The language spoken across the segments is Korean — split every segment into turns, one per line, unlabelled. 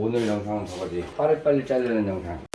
오늘 영상은 저거지. 빠리빨리 자르는 영상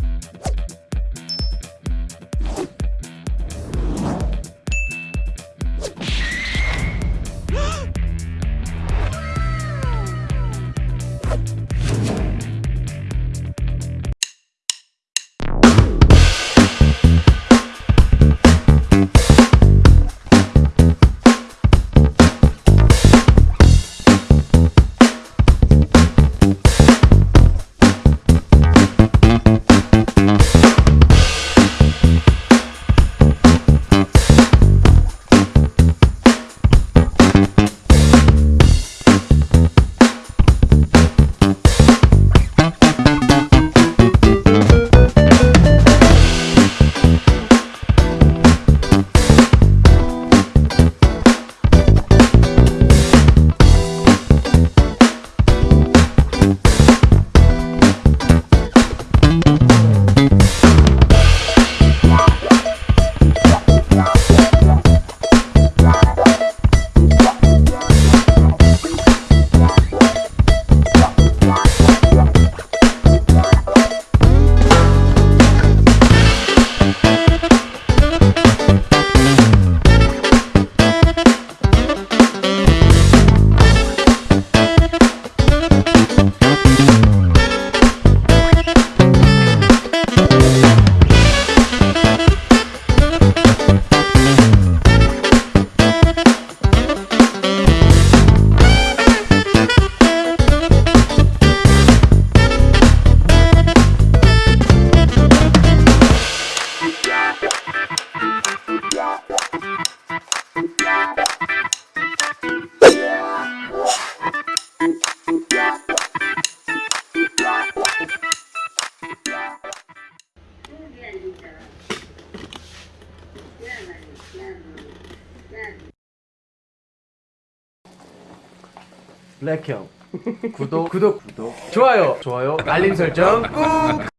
블랙형. 구독. 구독. 구독. 좋아요. 좋아요. 알림 설정 꾹